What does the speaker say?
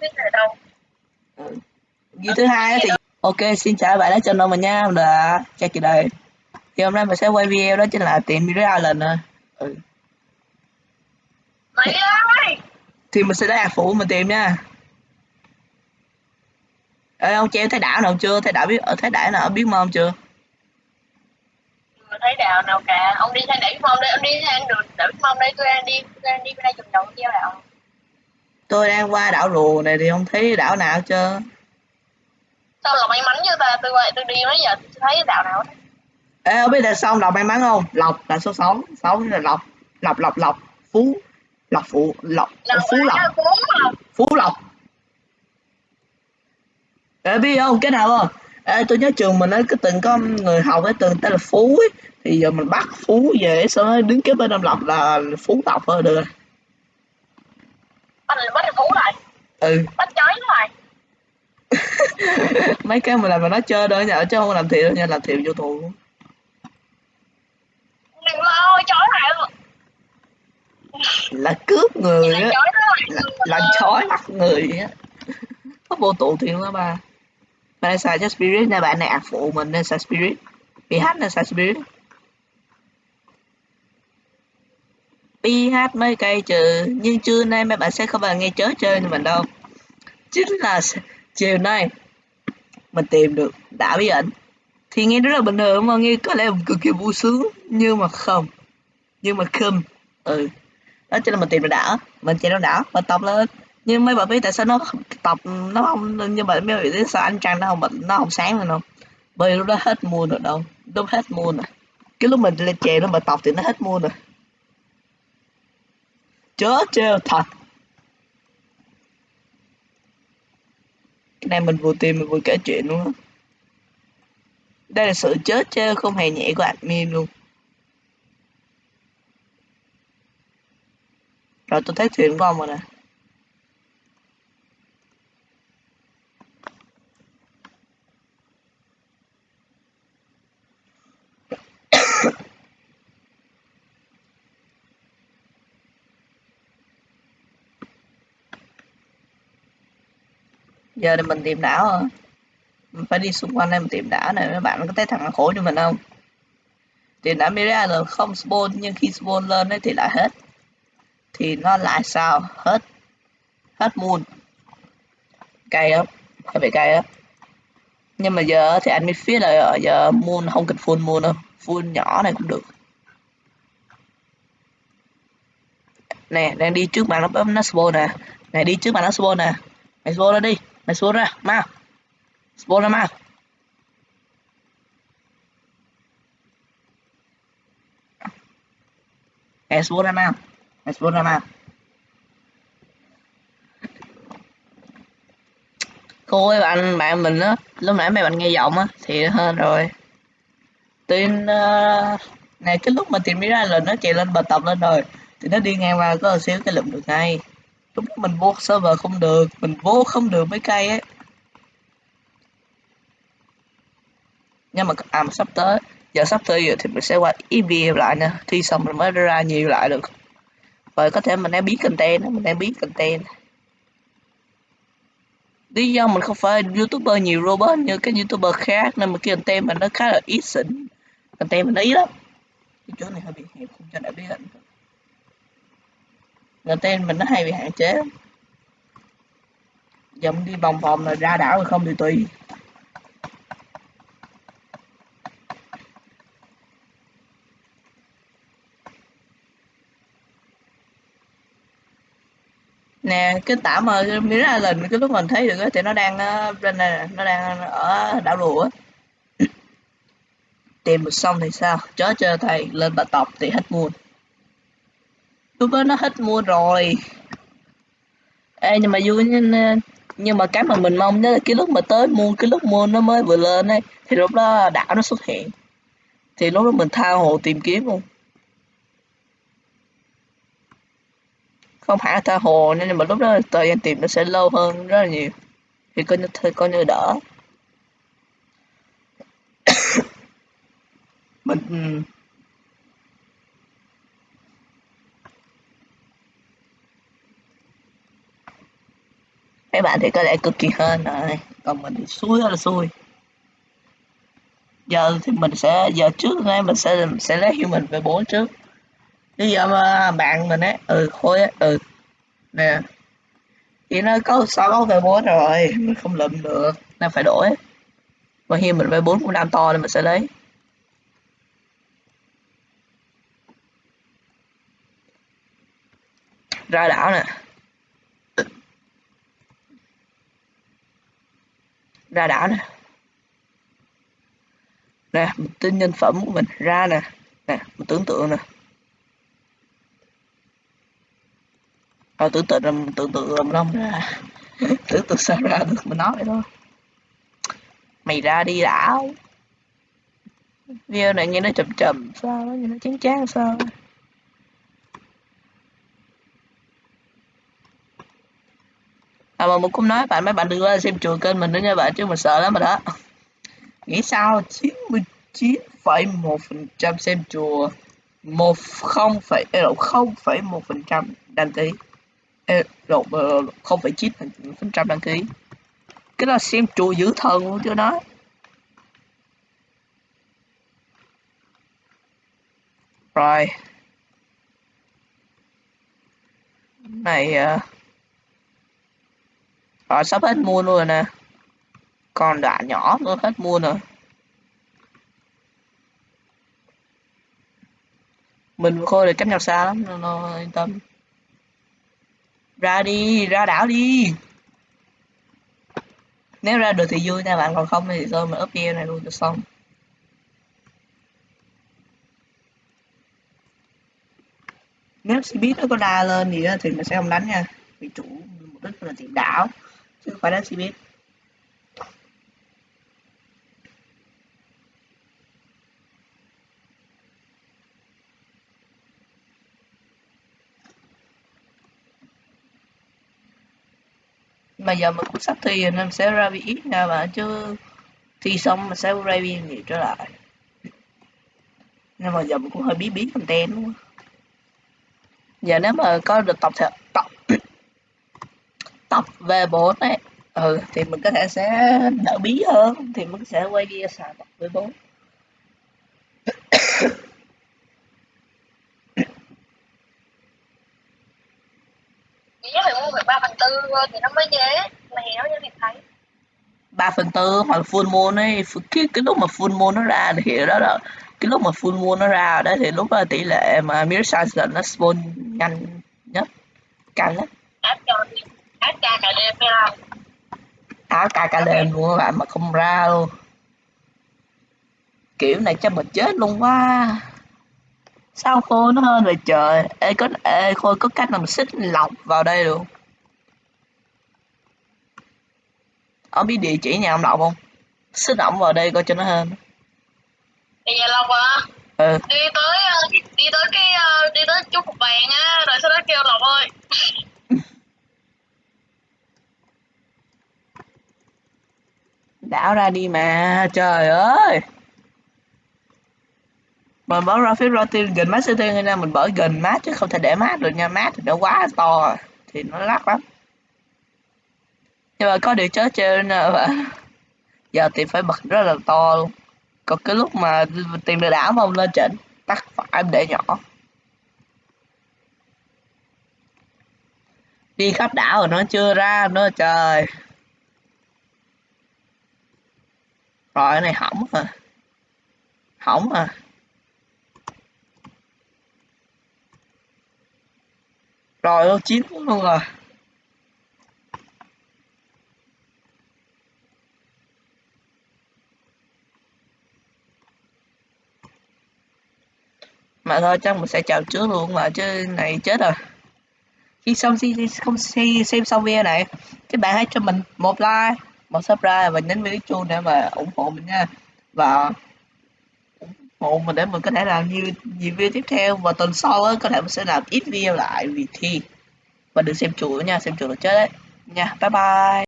biết đâu Ghi thứ hai thì ok xin chào bạn đã cho mình nha là chắc kỳ đây thì hôm nay mình sẽ quay video đó chính là tìm Mirror Island nè. Ừ. mày ơi! Thì mình sẽ để phụ mình tìm nha. Ê, ông treo thấy đảo nào chưa? Thấy đảo biết ở thấy đảo nào biết mông chưa? Chưa thấy đào nào cả. Ông đi sang đẩy phong đây ông đi sang đường đẩy phong đây tôi đang đi tôi đang đi bên đây chùm đầu treo đào tôi đang qua đảo rùa này thì không thấy đảo nào chưa sao là may mắn như ta? Tôi quay tôi đi mấy giờ tôi thấy đào nào hết. Ê, ông biết là xong đọc may mắn không? Lộc là số 6 6 là lộc. Lộc lộc lộc. Phú. Lộc phụ. Lộc phú lộc. Phú lộc. Ê, biết không? Cái nào không? Ê, tôi nhớ trường mình ấy có từng có người học ấy từng tên là phú ấy. Thì giờ mình bắt phú về đó đứng kế bên ông lộc là phú lộc thôi được rồi bắt bắt phú lại. Ừ. Bắt chói lại mấy cái mình làm mà nó chơi thôi nhờ chứ không làm thiệt đâu nha làm thiệt vô tù. Luôn. đừng lo chói lại là cướp người á. là, chói bắt người á. Có vô tù thiệt đó ba. Này xài cho spirit nè bạn này ạc phụ mình nên xài spirit? Ph nên xài spirit ph mấy cây trừ nhưng trưa nay mấy bạn sẽ không bao nghe chớ chơi như mình đâu. Chính là chiều nay, mình tìm được đảo bí ẩn. Thì nghe rất là bình thường mà nghe có lẽ cực kỳ vui sướng, nhưng mà không. Nhưng mà không ừ. Đó chính là mình tìm được đảo mình chạy nó đảo mình tập lên. Nhưng mấy bạn biết tại sao nó tập nó không như mà mấy bạn biết sao anh trăng nó không bật, nó không sáng rồi không? Bởi lúc đó hết mua rồi đâu, lúc hết mua rồi. Cái lúc mình lên chè nó mà tập thì nó hết mua rồi chớ trêu thật. Cái này mình vừa tìm mình vừa kể chuyện luôn á. Đây là sự chớ trêu không hề nhẹ của admin luôn. Rồi tôi thấy thuyền của ông rồi nè. Giờ thì mình tìm đảo mình phải đi xung quanh đây mình tìm đảo này, mấy bạn có thấy thằng khổ cho mình không? Tìm đảo Miria là không spawn, nhưng khi spawn lên ấy thì lại hết. Thì nó lại sao? Hết. Hết moon. Cay lắm hơi bị cay á. Nhưng mà giờ thì anh mới phía là ờ, giờ moon không cần full moon đâu. Full nhỏ này cũng được. Nè, đang đi trước bạn nó bấm nó spawn nè. Này, đi trước bạn nó spawn nè. Mày spawn ra đi mày xuống ra mau. Xuống ra mau. Mày xuống ra mau. Mày xuống ra mau. Cô với bạn bạn mình á lúc nãy mấy bạn nghe giọng á thì hơn rồi. Tin uh, này cái lúc mà tìm ra là nó chạy lên bài tập lên rồi. Thì nó đi ngang qua có một xíu cái lụm được ngay. Đúng mình vô server không được, mình vô không được mấy cây ấy. Nhưng mà à mà sắp tới, giờ sắp tới rồi thì mình sẽ qua EVM lại nè, thi xong mình mới ra nhiều lại được. Rồi có thể mình đang biết content mình đang biết content. Lý do mình không phải youtuber nhiều robot như các youtuber khác, nên mà cái content mình nó khá là ít xịn. Content mình nó ít lắm. Cái chỗ này hơi bị hẹp, không cho đại biết content mình nó hay bị hạn chế. Dậm đi vòng vòng là ra đảo rồi không thì tùy. Nè cái tả mà ra lần cái lúc mình thấy được thì nó đang ờ, trên này nó đang ở đảo rùa tìm được xong thì sao? Chớ chơi thầy lên bà tộc thì hết buồn lúc nó hết mua rồi. Ê, nhưng mà vui nhưng, nhưng mà cái mà mình mong đó là cái lúc mà tới mua cái lúc mua nó mới vừa lên ấy thì lúc đó đảo nó xuất hiện. Thì lúc đó mình tha hồ tìm kiếm luôn. Không hẳn là tha hồ nên mà lúc đó thời gian tìm nó sẽ lâu hơn rất là nhiều. Thì coi như thôi coi như đỡ. Mình ừ. Các mấy bạn thì có lẽ cực kỳ hơn rồi. Còn mình thì xui là xui. Giờ thì mình sẽ, giờ trước nay mình sẽ sẽ lấy mình về bốn trước. Bây giờ mà bạn mình ấy ừ khôi ấy ừ. Nè. Thì nó có sáu về bốn rồi, mình không lượm được nên phải đổi. Và mình về bốn cũng đang to nên mình sẽ lấy. Ra đảo nè. Ra đảo nè. Nè mình tin nhân phẩm của mình ra nè. Nè mình tưởng tượng nè. À, tưởng tượng là mình tưởng tượng làm long ra. Tưởng tượng sao ra được mình nói vậy thôi. Mày ra đi đảo video này nghe nó chậm chậm sao nghe nó chán chán sao? À mà mình cũng nói bạn mấy bạn đừng qua xem chùa kênh mình nữa nha bạn chứ mình sợ lắm mà đó. Nghĩ sao? 99,1 phần trăm xem chùa một không phẩy ờ, không phẩy một phần trăm đăng ký. Ờ, Độ ờ, không phẩy chín phần trăm đăng ký. Cái đó xem chùa giữ thần luôn chứ nói rồi. Này uh, rồi sắp hết mua luôn rồi nè. Còn đoạn nhỏ tôi hết mua rồi. mình khôi được cách nhau xa lắm nó, nó yên tâm. Ra đi ra đảo đi. Nếu ra được thì vui nha bạn còn không thì thôi mình up video này luôn cho xong. Nếu biết nó có đa lên gì đó thì mình sẽ không đánh nha. Vì chủ mục đích là tìm đảo chứ không phải đánh biết. Mà giờ mình cũng sắp thi rồi nên sẽ ra bị ít nha bạn chứ thi xong mình sẽ ra bị nhiều trở lại. Nhưng mà giờ mình cũng hơi bí bí content luôn giờ nếu mà có được tập thật về bốn ấy. Ừ thì mình có thể sẽ đỡ bí hơn thì mình sẽ quay video xài tập với bốn ba phần tư thì nó mới dễ mà nó cho việc thấy. Ba phần tư hoặc full moon ấy cái cái lúc mà full moon nó ra thì đó là cái lúc mà full moon nó ra đấy thì lúc đó tỷ lệ mà mirror size nó spawn nhanh nhất cao nhất áp cho áp ca cả đêm không áp ca cả đêm luôn các bạn mà không ra luôn. Kiểu này cho mình chết luôn quá. Sao khô nó hơn rồi trời? Ê có ê khôi có cách nào mình xích lọc vào đây được ông biết địa chỉ nhà ông lộc không? Xích ổng vào đây coi cho nó hơn. Thì nhà lộc à? Ừ. Đi tới ờ, đi tới cái ờ, đi tới chút cục vàng á rồi sau đó kêu lộc ơi đảo ra đi mà, trời ơi. Mình bỏ ra phía rotin gần mát city nha, mình bỏ gần mát chứ không thể để mát được nha mát thì nó quá to, thì nó lắc lắm. Nhưng mà có điều chớ trên nè giờ thì phải bật rất là to luôn. Còn cái lúc mà tiền được đảo mà ông lên chỉnh tắt phải để nhỏ. Đi khắp đảo rồi nó chưa ra nữa, trời. Rồi cái này hỏng à hỏng à rồi nó chín luôn rồi. Mà thôi chắc mình sẽ chào trước luôn mà chứ này chết rồi. Khi xong xem, không xem xong video này các bạn hãy cho mình một like một subscribe và nhấn vào chuông để mà ủng hộ mình nha. Và ủng hộ mình để mình có thể làm nhiều nhiều video tiếp theo. Và tuần sau á, có thể mình sẽ làm ít video lại vì thi. Và đừng xem chủ nha xem chủ là chết đấy. Nha bye bye.